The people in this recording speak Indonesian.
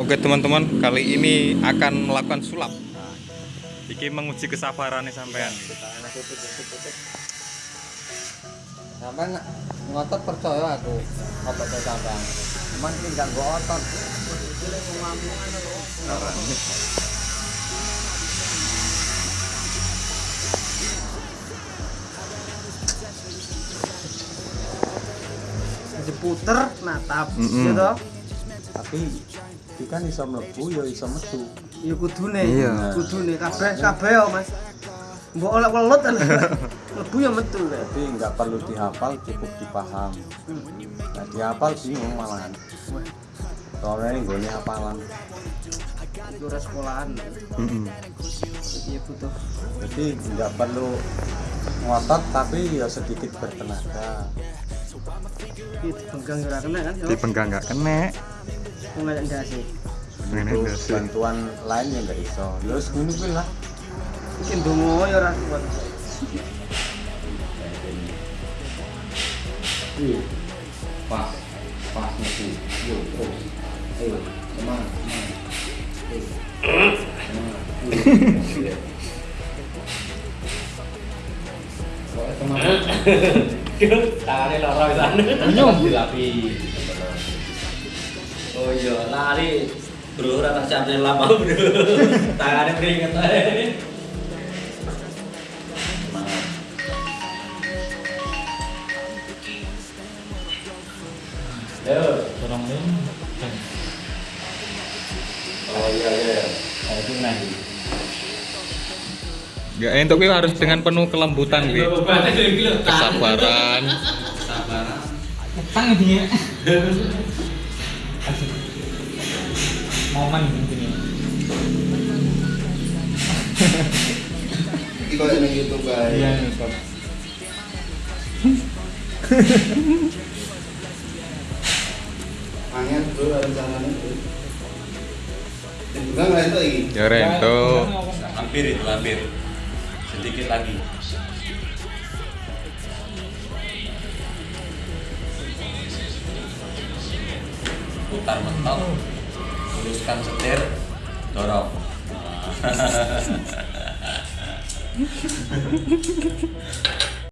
Oke teman-teman, kali ini akan melakukan sulap. Iki menguji kesabarannya sampean. Sampai ngotot percaya aku otot sampean. Cuman ini enggak gua otot. diputer natap Mm-mm. gitu Tapi itu kan iso mlebu ya iso metu. ya kudune Iya. kudune kabeh kabeh ya mas mbok oleh welut kan lebu ya metu Jadi nggak perlu dihafal, cukup dipaham. Nah, dihafal bingung malahan. Soalnya ini gue hafalan. itu ora sekolahan Mm-mm. jadi ya butuh Jadi nggak perlu ngotot tapi ya sedikit bertenaga. itu pegang ora kena kan yo Dipenggang nggak kena. Ini Butuh ndase. bantuan lain yang nggak iso. Ya ngono kuwi lah. iki ndonga ya ora kuat Pas, pas metu. Yo, terus. Ayo, semangat, semangat. Ayo. Semangat. Iya. Pokoknya semangat. Tangannya sana. Oh iya, lari. Bro, rata capnya lama bro. Tangannya keringet aja. Ayo, tolong dong. Oh iya iya. Kayak itu nanti. Ya untuk itu harus dengan penuh kelembutan, Wi. Kesabaran. Sabaran. Tang momen ini Iki koyo ning YouTube bae. iya Angin bro rencananya bro. Juga nggak itu lagi. Ya Rento. Hampir itu, hampir. Sedikit lagi. Putar mentok. Luruskan setir. Dorong.